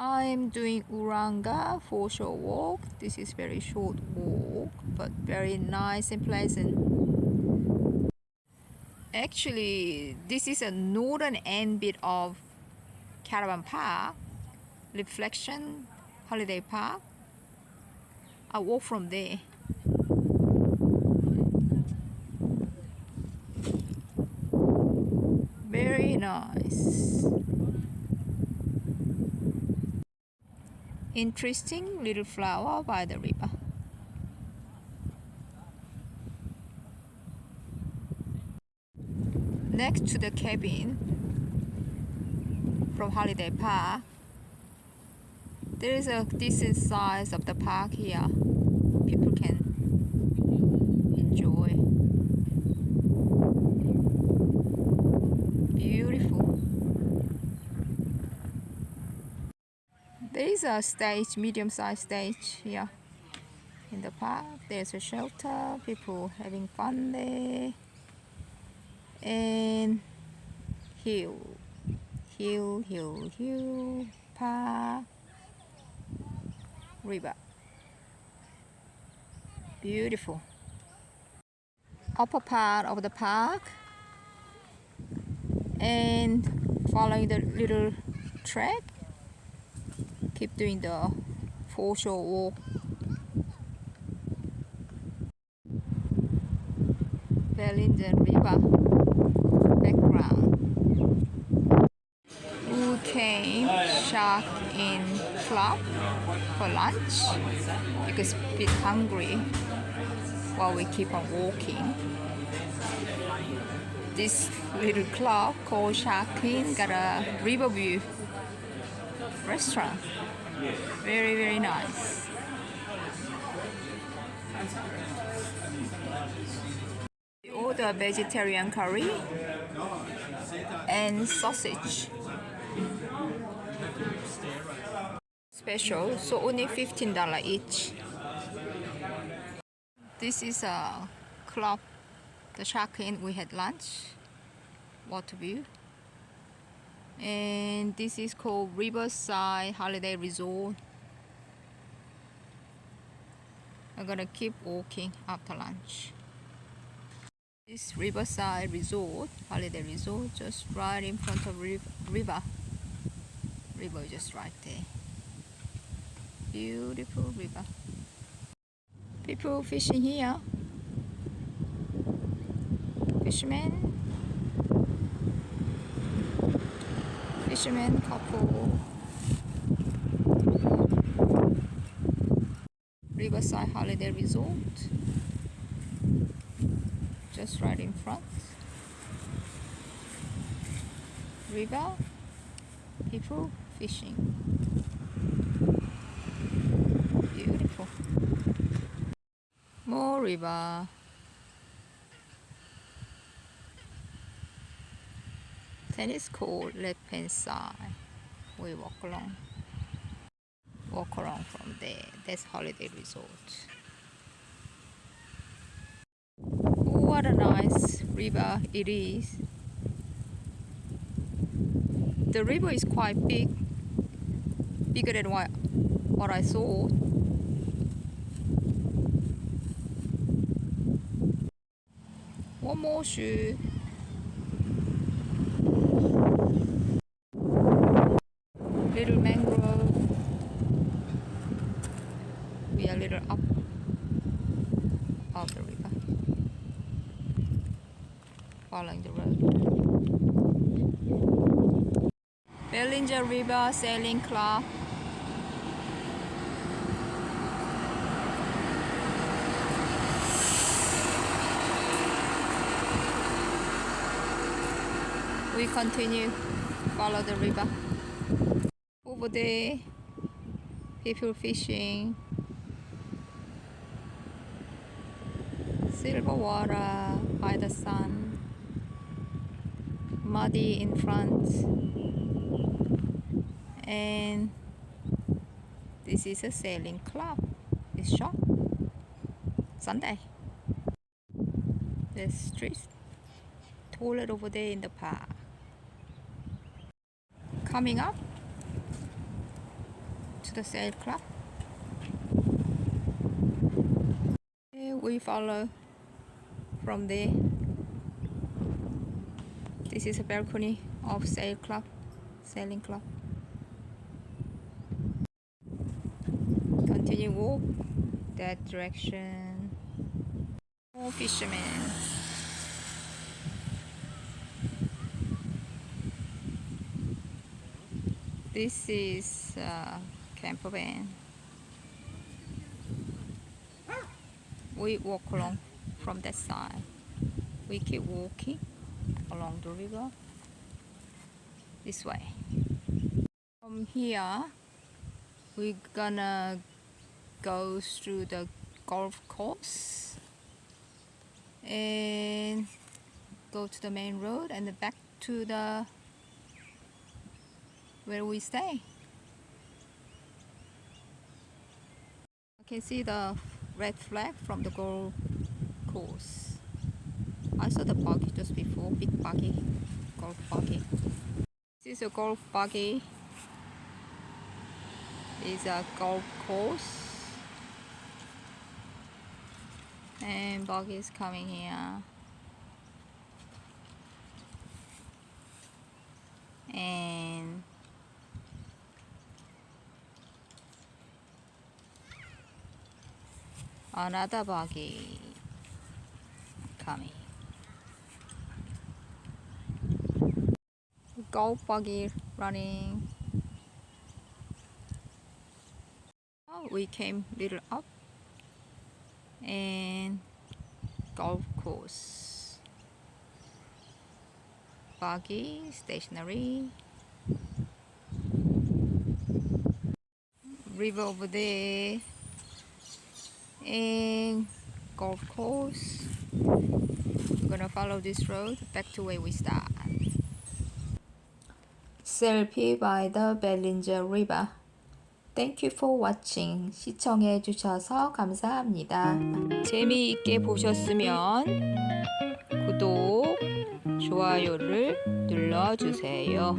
I'm doing Urunga for short walk. This is very short walk but very nice and pleasant. Actually, this is a northern end bit of Caravan Park, Reflection Holiday Park. I walk from there. Very nice. Interesting little flower by the river. Next to the cabin from Holiday Park, there is a decent size of the park here. People can enjoy. Beautiful. There is a stage, medium-sized stage here in the park. There's a shelter, people having fun there. And hill, hill, hill, hill, park river. Beautiful. Upper part of the park and following the little track keep doing the foreshore walk Bellingen River background. We came shark in club for lunch. Because a bit hungry while we keep on walking. This little club called Shark Inn got a riverview restaurant. Very, very nice. We order vegetarian curry and sausage special so only $15 each this is a club the Shark Inn we had lunch water view and this is called Riverside Holiday Resort. I'm gonna keep walking after lunch. This Riverside Resort Holiday Resort just right in front of river. River just right there. Beautiful river. People fishing here. Fishermen fishermen couple. Riverside holiday resort. Just right in front. River. People fishing. Beautiful. more river tennis court left hand side we walk along. Walk around from there. That's holiday resort. What a nice river it is. The river is quite big bigger than what, what I saw. One more shoe little mangrove. We are a little up. Oh, of the river following the road. Bellingen River Sailing Club. We continue. Follow the river over there. People fishing. Silver water by the sun. Muddy in front. And this is a sailing club. It's shop Sunday. The street toilet over there in the park. Coming up to the sail club. Okay, we follow from there. This is a balcony of sail club, sailing club. Continue walk that direction. More fishermen. This is uh, van. We walk along from that side. We keep walking along the river this way. From here, we're gonna go through the golf course and go to the main road and back to the where we stay. I can see the red flag from the golf course. I saw the buggy just before, big buggy, golf buggy. This is a golf buggy. It's a golf course. And buggy is coming here. And another buggy coming. Golf buggy running. Oh, we came little up and golf course. Buggy, stationary. River over there and golf course. We're gonna follow this road back to where we start. Selfie by the Bellinger River. Thank you for watching. 시청해 주셔서 감사합니다. 재미있게 보셨으면 구독, 좋아요를 눌러주세요.